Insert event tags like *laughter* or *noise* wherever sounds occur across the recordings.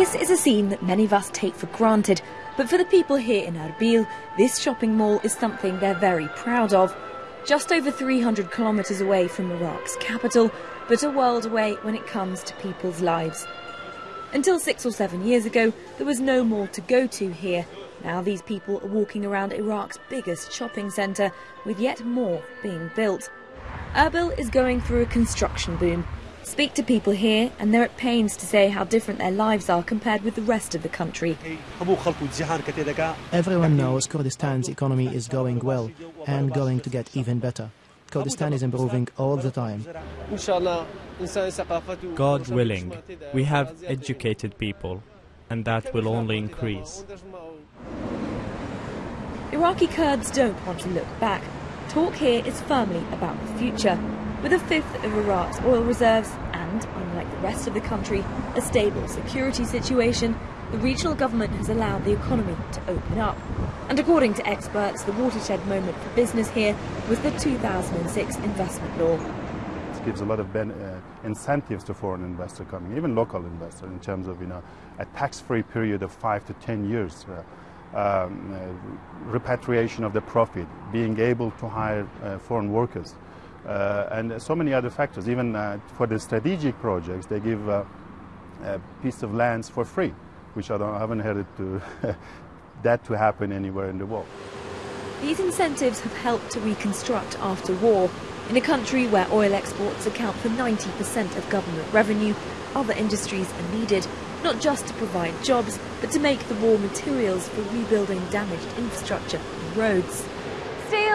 This is a scene that many of us take for granted, but for the people here in Erbil, this shopping mall is something they're very proud of. Just over 300 kilometres away from Iraq's capital, but a world away when it comes to people's lives. Until six or seven years ago, there was no more to go to here. Now these people are walking around Iraq's biggest shopping centre, with yet more being built. Erbil is going through a construction boom. Speak to people here, and they're at pains to say how different their lives are compared with the rest of the country. Everyone knows Kurdistan's economy is going well and going to get even better. Kurdistan is improving all the time. God willing, we have educated people, and that will only increase. Iraqi Kurds don't want to look back. Talk here is firmly about the future. With a fifth of Iraq's oil reserves and, unlike the rest of the country, a stable security situation, the regional government has allowed the economy to open up. And according to experts, the watershed moment for business here was the 2006 investment law. It gives a lot of ben- uh, incentives to foreign investors coming, even local investors, in terms of you know a tax-free period of five to ten years. Uh, um, uh, repatriation of the profit, being able to hire uh, foreign workers, and so many other factors. Even uh, for the strategic projects, they give uh, a piece of lands for free, which I, I haven't heard to *laughs* that to happen anywhere in the world. These incentives have helped to reconstruct after war. In a country where oil exports account for 90% of government revenue, other industries are needed, not just to provide jobs, but to make the raw materials for rebuilding damaged infrastructure and roads.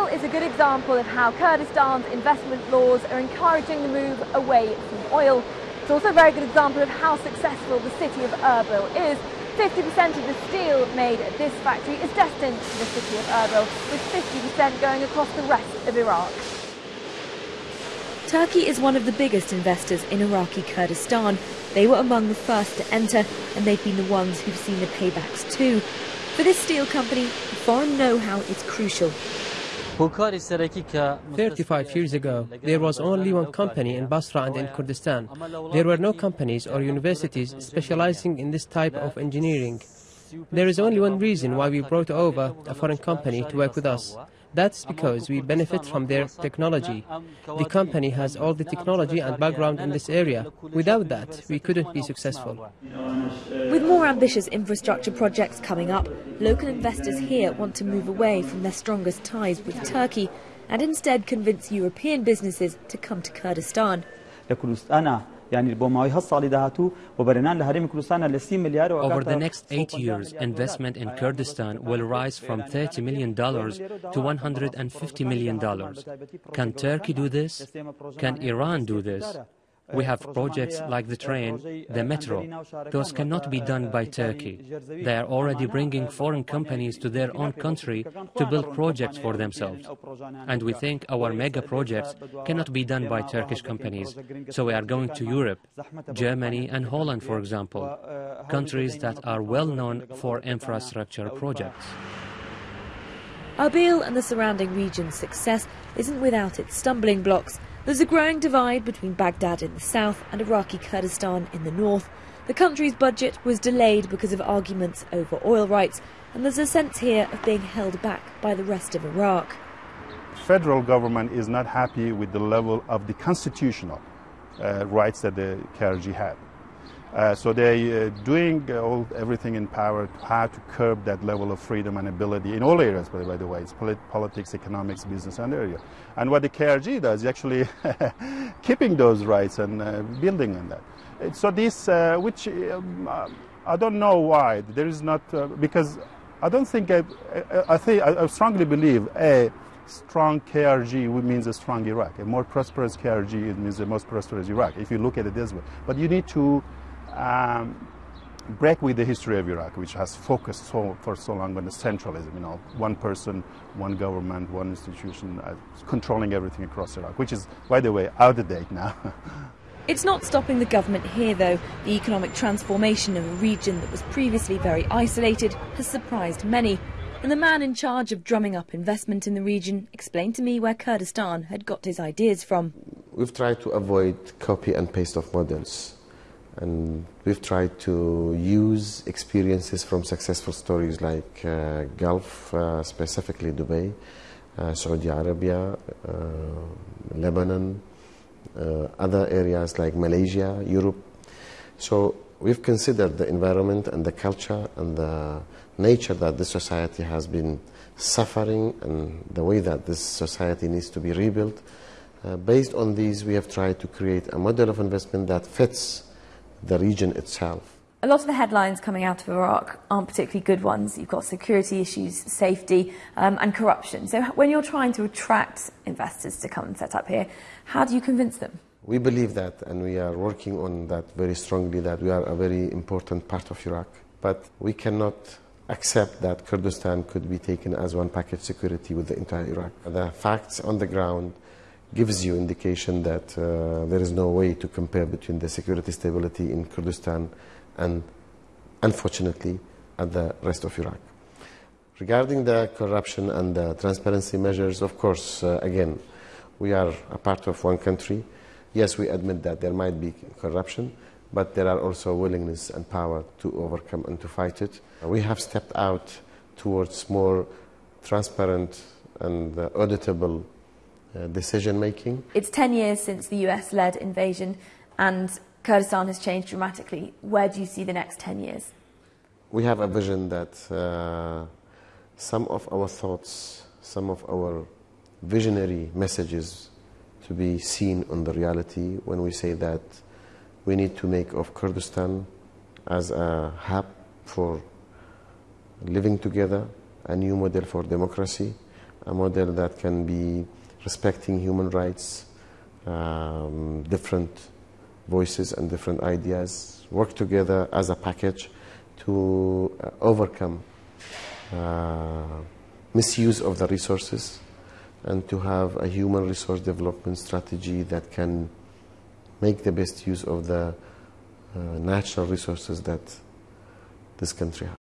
Steel is a good example of how Kurdistan's investment laws are encouraging the move away from oil. It's also a very good example of how successful the city of Erbil is. 50% of the steel made at this factory is destined to the city of Erbil, with 50% going across the rest of Iraq. Turkey is one of the biggest investors in Iraqi Kurdistan. They were among the first to enter, and they've been the ones who've seen the paybacks too. For this steel company, foreign know-how is crucial. 35 years ago, there was only one company in Basra and in Kurdistan. There were no companies or universities specializing in this type of engineering. There is only one reason why we brought over a foreign company to work with us. That's because we benefit from their technology. The company has all the technology and background in this area. Without that, we couldn't be successful. With more ambitious infrastructure projects coming up, local investors here want to move away from their strongest ties with Turkey and instead convince European businesses to come to Kurdistan. Over the next eight years, investment in Kurdistan will rise from $30 million to $150 million. Can Turkey do this? Can Iran do this? We have projects like the train, the metro. Those cannot be done by Turkey. They are already bringing foreign companies to their own country to build projects for themselves. And we think our mega projects cannot be done by Turkish companies. So we are going to Europe, Germany and Holland, for example, countries that are well known for infrastructure projects. Erbil and the surrounding region's success isn't without its stumbling blocks. There's a growing divide between Baghdad in the south and Iraqi Kurdistan in the north. The country's budget was delayed because of arguments over oil rights, and there's a sense here of being held back by the rest of Iraq. Federal government is not happy with the level of the constitutional uh, rights that the KRG had. Uh, so they're uh, doing uh, all, everything in power to how to curb that level of freedom and ability in all areas, by, by the way. It's polit politics, economics, business, and area. And what the KRG does is actually *laughs* keeping those rights and building on that. So this, which um, I don't know why, there is not, because I don't think, I, I, think, I strongly believe, A, strong KRG means a strong Iraq. A more prosperous KRG means a most prosperous Iraq, if you look at it this way. But you need to um, break with the history of Iraq, which has focused so, for so long on the centralism, you know, one person, one government, one institution uh, controlling everything across Iraq, which is, by the way, out of date now. *laughs* It's not stopping the government here, though. The economic transformation of a region that was previously very isolated has surprised many. And the man in charge of drumming up investment in the region explained to me where Kurdistan had got his ideas from. We've tried to avoid copy and paste of models And we've tried to use experiences from successful stories like uh, Gulf, uh, specifically Dubai, uh, Saudi Arabia, uh, Lebanon, uh, other areas like Malaysia, Europe. So we've considered the environment and the culture and the nature that this society has been suffering and the way that this society needs to be rebuilt. Uh, based on these, we have tried to create a model of investment that fits the region itself. A lot of the headlines coming out of Iraq aren't particularly good ones. You've got security issues, safety, um, and corruption. So, when you're trying to attract investors to come and set up here, how do you convince them? We believe that, and we are working on that very strongly, that we are a very important part of Iraq. But we cannot accept that Kurdistan could be taken as one package security with the entire Iraq. The facts on the ground gives you indication that uh, there is no way to compare between the security stability in Kurdistan and, unfortunately, at the rest of Iraq. Regarding the corruption and the transparency measures, of course, uh, again, we are a part of one country. Yes, we admit that there might be corruption, but there are also willingness and power to overcome and to fight it. We have stepped out towards more transparent and uh, auditable uh, decision making. It's 10 years since the US led invasion and Kurdistan has changed dramatically. Where do you see the next 10 years? We have a vision that uh, some of our thoughts, some of our visionary messages to be seen on the reality when we say that we need to make of Kurdistan as a hub for living together, a new model for democracy, a model that can be respecting human rights, um, different voices and different ideas, work together as a package to uh, overcome uh, misuse of the resources and to have a human resource development strategy that can make the best use of the uh, natural resources that this country has.